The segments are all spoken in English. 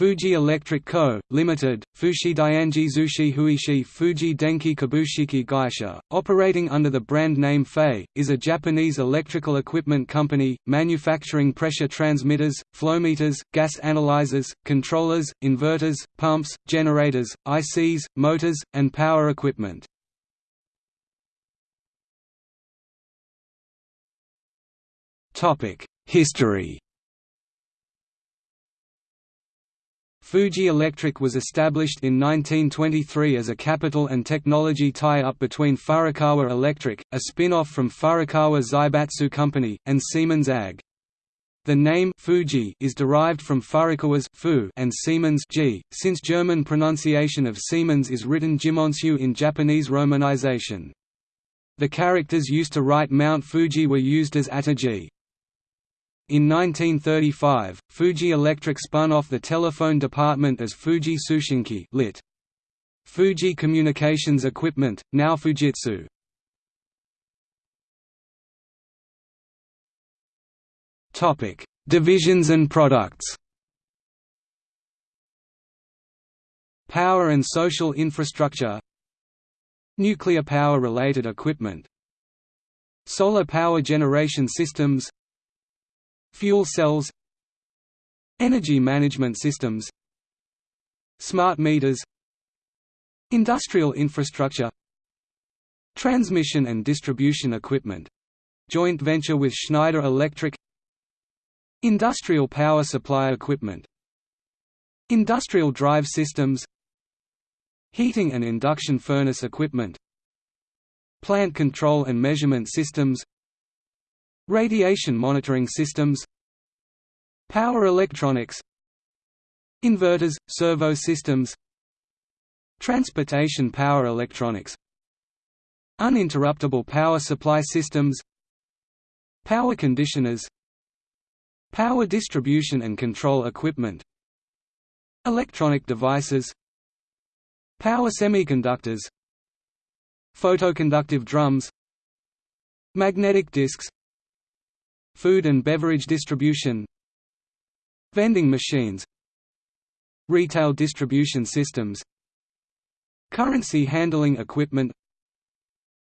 Fuji Electric Co., Limited, Fushi Dianji Zushi Huishi Fuji Denki Kabushiki Gaisha, operating under the brand name FEI, is a Japanese electrical equipment company, manufacturing pressure transmitters, flowmeters, gas analyzers, controllers, inverters, pumps, generators, ICs, motors, and power equipment. History Fuji Electric was established in 1923 as a capital and technology tie-up between Furukawa Electric, a spin-off from Furukawa Zaibatsu Company, and Siemens AG. The name Fuji is derived from Furukawa's Fu and Siemens G, since German pronunciation of Siemens is written Jimensu in Japanese romanization. The characters used to write Mount Fuji were used as Ateji. In 1935, Fuji Electric spun off the telephone department as Fuji Tsushinki lit. Fuji Communications Equipment, now Fujitsu. Topic: Divisions and products. Power and social infrastructure. Nuclear power related equipment. Solar power generation systems Fuel cells Energy management systems Smart meters Industrial infrastructure Transmission and distribution equipment joint venture with Schneider Electric Industrial power supply equipment Industrial drive systems Heating and induction furnace equipment Plant control and measurement systems Radiation monitoring systems Power electronics Inverters, servo systems Transportation power electronics Uninterruptible power supply systems Power conditioners Power distribution and control equipment Electronic devices Power semiconductors Photoconductive drums Magnetic disks Food and beverage distribution Vending machines Retail distribution systems Currency handling equipment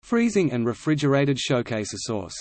Freezing and refrigerated showcase sauce